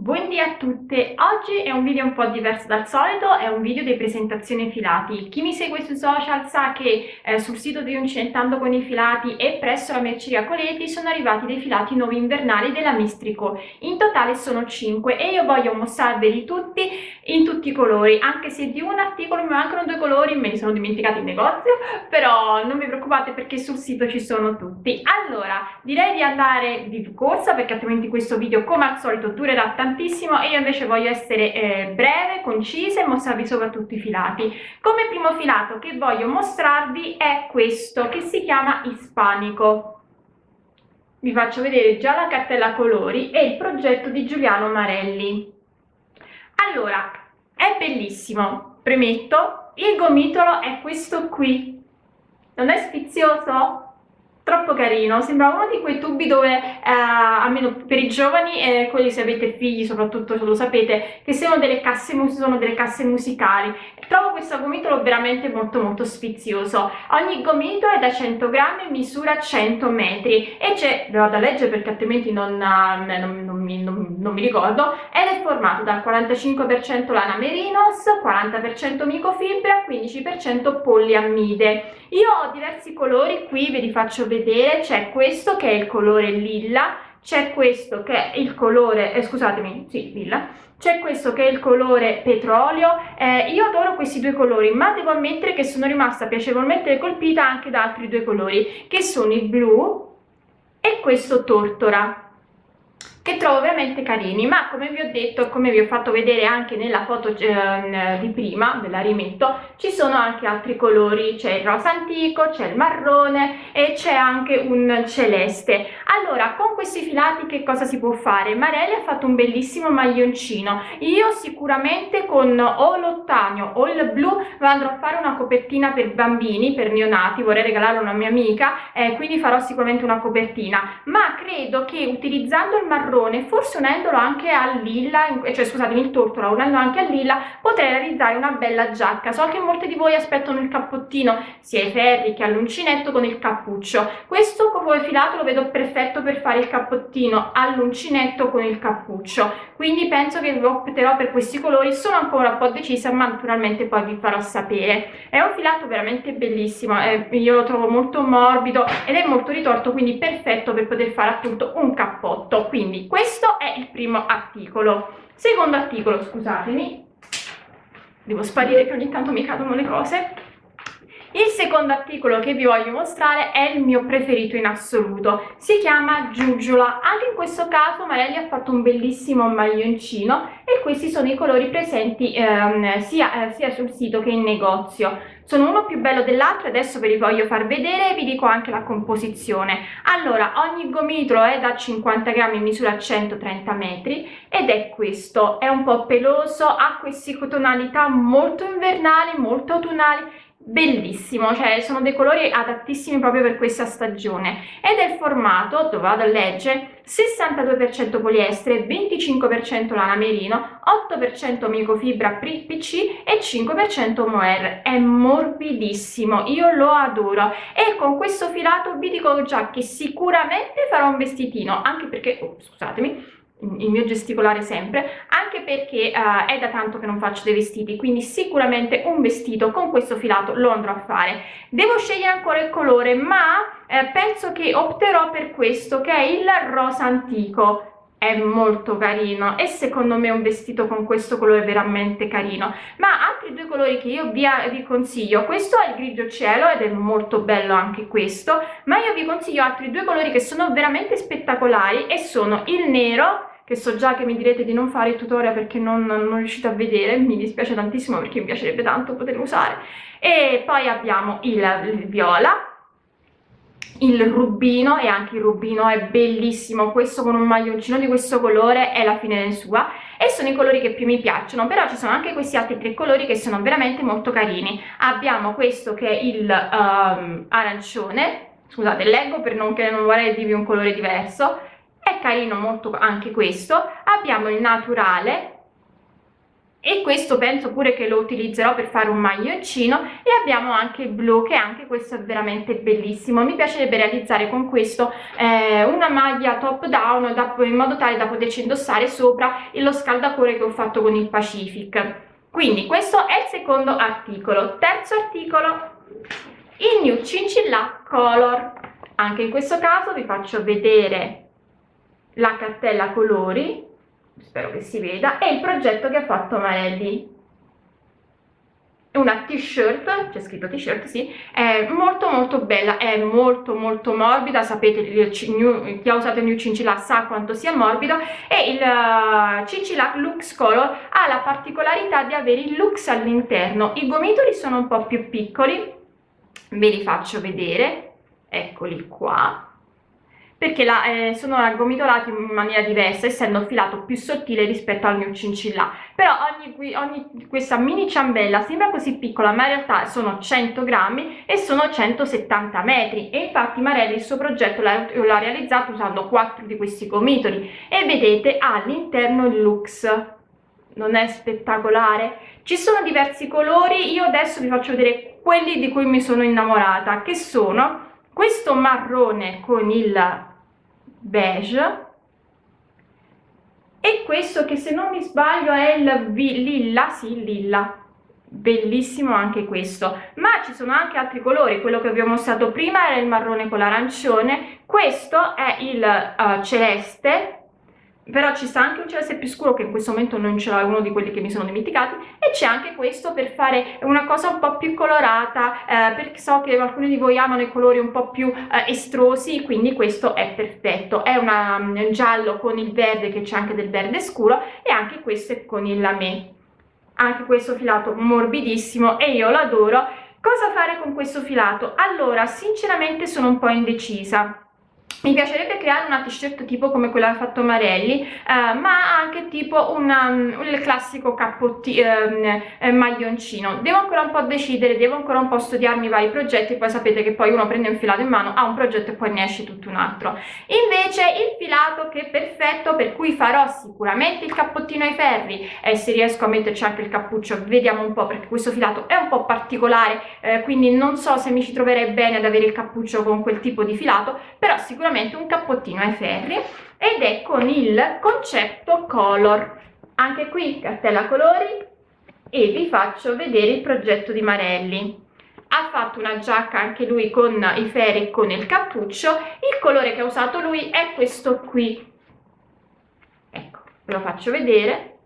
Buondì a tutte! Oggi è un video un po' diverso dal solito, è un video di presentazione filati. Chi mi segue sui social sa che eh, sul sito di Uncinettando con i filati e presso la merceria Coleti sono arrivati dei filati nuovi invernali della Mistrico. In totale sono 5 e io voglio mostrarveli tutti in tutti i colori, anche se di un articolo mi mancano due colori, me li sono dimenticati in negozio, però non vi preoccupate perché sul sito ci sono tutti. Allora, direi di andare di corsa perché altrimenti questo video come al solito durerà tantissimo e io invece voglio essere eh, breve, concisa e mostrarvi soprattutto i filati. Come primo filato che voglio mostrarvi è questo che si chiama Ispanico. Vi faccio vedere già la cartella colori e il progetto di Giuliano Marelli. Allora, è bellissimo, premetto, il gomitolo è questo qui. Non è sfizioso? Troppo carino, sembra uno di quei tubi dove, eh, almeno per i giovani e quelli se avete figli soprattutto lo sapete, che sono delle casse, sono delle casse musicali. Trovo questo gomitolo veramente molto molto sfizioso. Ogni gomito è da 100 grammi e misura 100 metri e c'è, ve vado a leggere perché altrimenti non, eh, non, non, mi, non, mi, ricordo, ed è formato dal 45% lana merinos, 40% micofibra, 15% poliammide. Io ho diversi colori, qui ve li faccio vedere vedere c'è questo che è il colore lilla c'è questo che è il colore eh, scusatemi sì lilla c'è questo che è il colore petrolio eh, io adoro questi due colori ma devo ammettere che sono rimasta piacevolmente colpita anche da altri due colori che sono il blu e questo tortora che trovo veramente carini ma come vi ho detto come vi ho fatto vedere anche nella foto eh, di prima ve la rimetto ci sono anche altri colori c'è il rosa antico c'è il marrone e c'è anche un celeste. Allora con questi filati che cosa si può fare? Marelli ha fatto un bellissimo maglioncino. Io sicuramente con o l'ottanio o il blu andrò a fare una copertina per bambini per neonati vorrei regalarlo a una mia amica eh, quindi farò sicuramente una copertina. Ma credo che utilizzando il marrone marrone forse unendolo anche al lilla cioè scusatemi il tortola unendo anche al lilla potrei realizzare una bella giacca. So che molte di voi aspettano il cappottino sia ai ferri che all'uncinetto con il cappuccio. Questo come filato lo vedo perfetto per fare il cappottino all'uncinetto con il cappuccio. Quindi penso che opterò per questi colori. Sono ancora un po' decisa ma naturalmente poi vi farò sapere. È un filato veramente bellissimo eh, io lo trovo molto morbido ed è molto ritorto quindi perfetto per poter fare appunto un cappotto. Quindi questo è il primo articolo. Secondo articolo scusatemi. Devo sparire che ogni tanto mi cadono le cose il secondo articolo che vi voglio mostrare è il mio preferito in assoluto, si chiama Giugiola. Anche in questo caso Marelli ha fatto un bellissimo maglioncino e questi sono i colori presenti ehm, sia, eh, sia sul sito che in negozio. Sono uno più bello dell'altro, adesso ve li voglio far vedere e vi dico anche la composizione. Allora, ogni gomitolo è da 50 grammi, misura 130 metri ed è questo, è un po' peloso, ha queste tonalità molto invernali, molto autunnali bellissimo cioè sono dei colori adattissimi proprio per questa stagione. Ed è il formato dove vado a leggere 62% poliestere 25% lana merino 8% microfibra PC e 5% mohair. È morbidissimo io lo adoro. E con questo filato vi dico già che sicuramente farò un vestitino anche perché oh, scusatemi il mio gesticolare sempre anche perché uh, è da tanto che non faccio dei vestiti quindi sicuramente un vestito con questo filato lo andrò a fare. Devo scegliere ancora il colore ma eh, penso che opterò per questo che è il rosa antico. È molto carino e secondo me un vestito con questo colore è veramente carino. Ma altri due colori che io vi, vi, consiglio questo è il grigio cielo ed è molto bello anche questo ma io vi consiglio altri due colori che sono veramente spettacolari e sono il nero che so già che mi direte di non fare il tutorial perché non, non riuscite a vedere, mi dispiace tantissimo perché mi piacerebbe tanto poterlo usare. E poi abbiamo il, il viola, il rubino e anche il rubino è bellissimo questo con un maglioncino di questo colore è la fine sua e sono i colori che più mi piacciono però ci sono anche questi altri tre colori che sono veramente molto carini abbiamo questo che è il um, arancione scusate leggo per non che non vorrei dirvi un colore diverso carino molto anche questo. Abbiamo il naturale e questo penso pure che lo utilizzerò per fare un maglioncino e abbiamo anche il blu che anche questo è veramente bellissimo. Mi piacerebbe realizzare con questo eh, una maglia top down da, in modo tale da poterci indossare sopra lo scaldacore che ho fatto con il Pacific. Quindi questo è il secondo articolo. Terzo articolo il new cincilla color. Anche in questo caso vi faccio vedere la cartella colori spero che si veda, è il progetto che ha fatto Marelli. Una t-shirt, c'è scritto t-shirt, sì, è molto molto bella, è molto molto morbida, sapete chi ha usato il New Cincillac sa quanto sia morbido e il uh, Cincillac Lux Color ha la particolarità di avere il lux all'interno, i gomitoli sono un po' più piccoli, ve li faccio vedere, eccoli qua, perché la, eh, sono gomitolati in maniera diversa essendo filato più sottile rispetto al mio cincilla però ogni, ogni, questa mini ciambella sembra così piccola ma in realtà sono 100 grammi e sono 170 metri. E infatti Marelli il suo progetto l'ha realizzato usando quattro di questi gomitoli e vedete all'interno il lux. Non è spettacolare? Ci sono diversi colori. Io adesso vi faccio vedere quelli di cui mi sono innamorata che sono questo marrone con il beige. E questo che se non mi sbaglio è il lilla, sì lilla, bellissimo anche questo. Ma ci sono anche altri colori. Quello che abbiamo mostrato prima era il marrone con l'arancione. Questo è il uh, celeste però ci sta anche un celeste più scuro che in questo momento non ce l'ho, è uno di quelli che mi sono dimenticati. E c'è anche questo per fare una cosa un po' più colorata eh, perché so che alcuni di voi amano i colori un po' più eh, estrosi quindi questo è perfetto. È una, un giallo con il verde che c'è anche del verde scuro e anche questo è con il lamé. Anche questo filato morbidissimo e io lo adoro. Cosa fare con questo filato? Allora sinceramente sono un po' indecisa mi piacerebbe creare una t-shirt tipo come quella che ha fatto Marelli eh, ma anche tipo una, um, il classico cappottino ehm, eh, maglioncino. Devo ancora un po' decidere devo ancora un po' studiarmi i vari progetti poi sapete che poi uno prende un filato in mano ha un progetto e poi ne esce tutto un altro. Invece il filato che è perfetto per cui farò sicuramente il cappottino ai ferri e se riesco a metterci anche il cappuccio vediamo un po' perché questo filato è un po' particolare eh, quindi non so se mi ci troverei bene ad avere il cappuccio con quel tipo di filato però sicuramente sicuramente un cappottino ai ferri ed è con il concetto color. Anche qui cartella colori e vi faccio vedere il progetto di Marelli. Ha fatto una giacca anche lui con i ferri con il cappuccio. Il colore che ha usato lui è questo qui. Ecco ve lo faccio vedere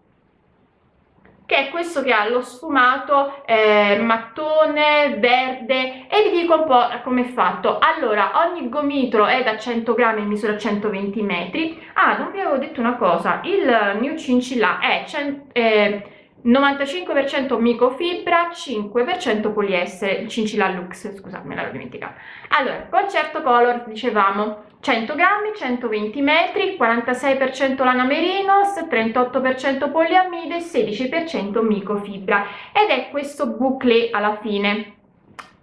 che è questo che ha lo sfumato eh, mattone verde e vi dico un po' come è fatto. Allora ogni gomitolo è da 100 grammi in misura 120 metri. Ah non vi avevo detto una cosa. Il new cincilla è eh, 95% microfibra 5% poliestere il cincilla lux scusate me l'avevo dimenticato. Allora concerto color dicevamo 100 grammi 120 metri 46% lana merinos 38% poliamide 16% microfibra. Ed è questo boucle alla fine.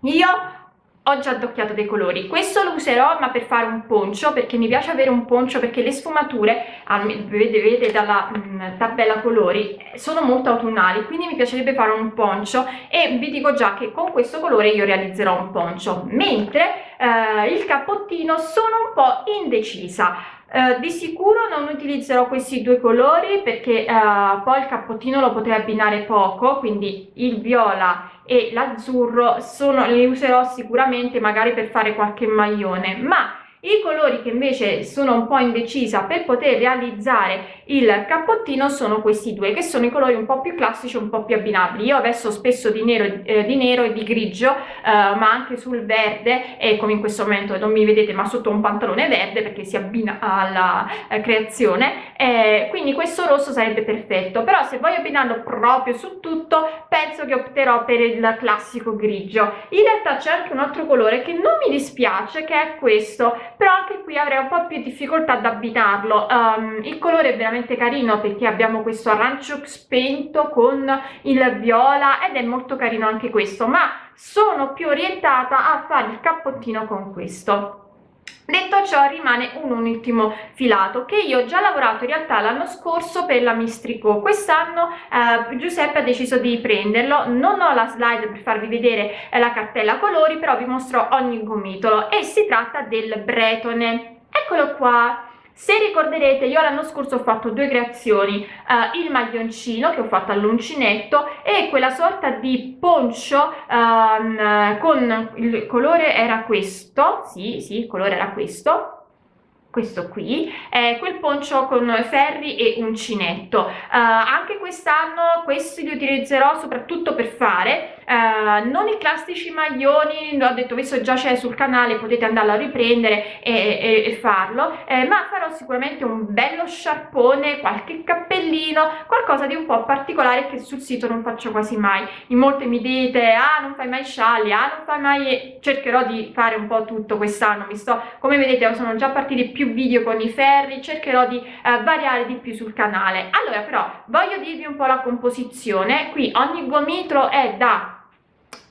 Io ho già addocchiato dei colori. Questo lo userò ma per fare un poncio perché mi piace avere un poncio perché le sfumature vedete, vedete dalla mh, mm, tabella colori sono molto autunnali quindi mi piacerebbe fare un poncio. E vi dico già che con questo colore io realizzerò un poncio. Mentre eh, il cappottino sono un po' indecisa. Uh, di sicuro non utilizzerò questi due colori perché uh, poi il cappottino lo potrei abbinare poco quindi il viola e l'azzurro li userò sicuramente magari per fare qualche maglione. Ma i colori che invece sono un po' indecisa per poter realizzare il cappottino sono questi due che sono i colori un po' più classici un po' più abbinabili. Io vesto spesso di nero, eh, di nero e di grigio eh, ma anche sul verde e come in questo momento non mi vedete ma sotto un pantalone verde perché si abbina alla eh, creazione. Quindi questo rosso sarebbe perfetto. Però se voglio abbinarlo proprio su tutto penso che opterò per il classico grigio. In realtà c'è anche un altro colore che non mi dispiace che è questo però anche qui avrei un po' più difficoltà ad abbinarlo um, il colore è veramente carino perché abbiamo questo arancio spento con il viola ed è molto carino anche questo ma sono più orientata a fare il cappottino con questo Detto ciò rimane un ultimo filato che io ho già lavorato in realtà l'anno scorso per la Mistrico, quest'anno eh, Giuseppe ha deciso di prenderlo, non ho la slide per farvi vedere eh, la cartella colori però vi mostro ogni gomitolo e si tratta del Bretone, eccolo qua, se ricorderete io l'anno scorso ho fatto due creazioni uh, il maglioncino che ho fatto all'uncinetto e quella sorta di poncio um, con il colore era questo sì sì il colore era questo questo qui è quel poncio con ferri e uncinetto. Uh, anche quest'anno questi li utilizzerò soprattutto per fare uh, non i classici maglioni l'ho detto questo già c'è sul canale potete andarlo a riprendere e, e, e farlo. Eh, ma farò sicuramente un bello sciarpone qualche cappellino qualcosa di un po' particolare che sul sito non faccio quasi mai. In molte mi dite ah non fai mai scialli ah non fai mai cercherò di fare un po' tutto quest'anno mi sto come vedete sono già partiti più video con i ferri cercherò di eh, variare di più sul canale. Allora però voglio dirvi un po' la composizione. Qui ogni gomitolo è da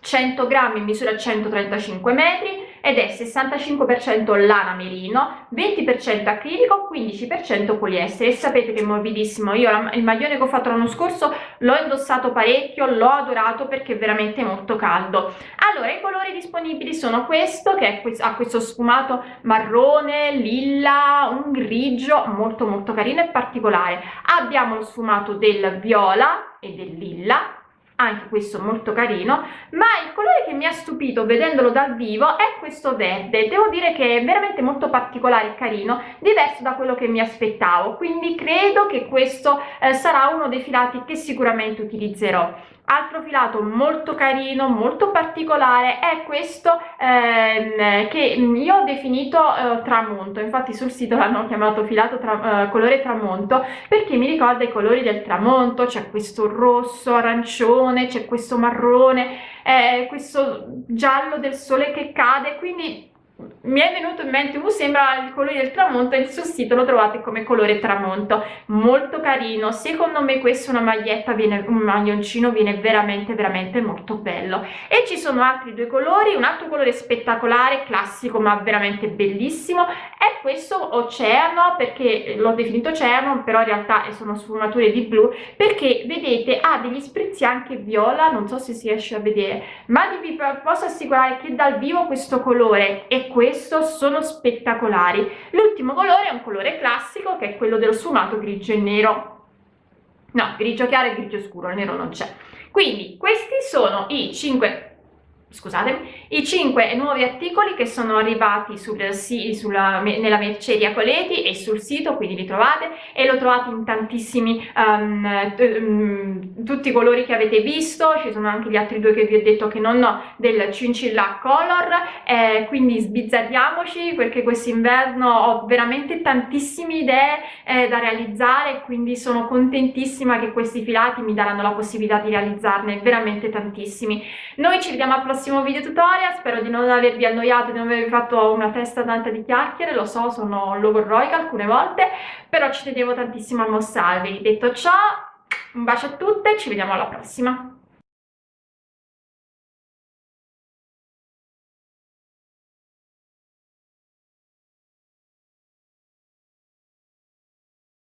100 grammi misura 135 metri ed è 65% lana merino, 20% acrilico, 15% poliestere. E sapete che è morbidissimo, io il maglione che ho fatto l'anno scorso l'ho indossato parecchio, l'ho adorato perché è veramente molto caldo. Allora i colori disponibili sono questo che ha questo sfumato marrone, lilla, un grigio molto molto carino e particolare, abbiamo lo sfumato del viola e del lilla anche questo molto carino ma il colore che mi ha stupito vedendolo dal vivo è questo verde devo dire che è veramente molto particolare e carino diverso da quello che mi aspettavo quindi credo che questo eh, sarà uno dei filati che sicuramente utilizzerò altro filato molto carino molto particolare è questo ehm, che io ho definito eh, tramonto. Infatti sul sito l'hanno chiamato filato tra, eh, colore tramonto perché mi ricorda i colori del tramonto. C'è questo rosso arancione c'è questo marrone eh, questo giallo del sole che cade quindi mi è venuto in mente, uh, sembra il colore del tramonto e sul sito lo trovate come colore tramonto, molto carino, secondo me questa una maglietta, viene, un maglioncino viene veramente veramente molto bello. E ci sono altri due colori, un altro colore spettacolare, classico ma veramente bellissimo questo oceano perché l'ho definito oceano però in realtà sono sfumature di blu perché vedete ha degli sprizzi anche viola, non so se si riesce a vedere ma vi posso assicurare che dal vivo questo colore è questo sono spettacolari. L'ultimo colore è un colore classico che è quello dello sfumato grigio e nero. No grigio chiaro e grigio scuro il nero non c'è. Quindi questi sono i 5 scusate, i 5 nuovi articoli che sono arrivati sul, sulla, nella merceria Coleti e sul sito, quindi li trovate e lo trovate in tantissimi, um, tutti i colori che avete visto, ci sono anche gli altri due che vi ho detto che non ho del Cincilla Color, eh, quindi sbizzarriamoci perché quest'inverno ho veramente tantissime idee eh, da realizzare, quindi sono contentissima che questi filati mi daranno la possibilità di realizzarne veramente tantissimi. Noi ci vediamo al prossimo prossimo video tutorial, spero di non avervi annoiato, di non avervi fatto una testa tanta di chiacchiere, lo so, sono logorroica alcune volte, però ci tenevo tantissimo a mostrarvi. Detto ciò, un bacio a tutte, ci vediamo alla prossima!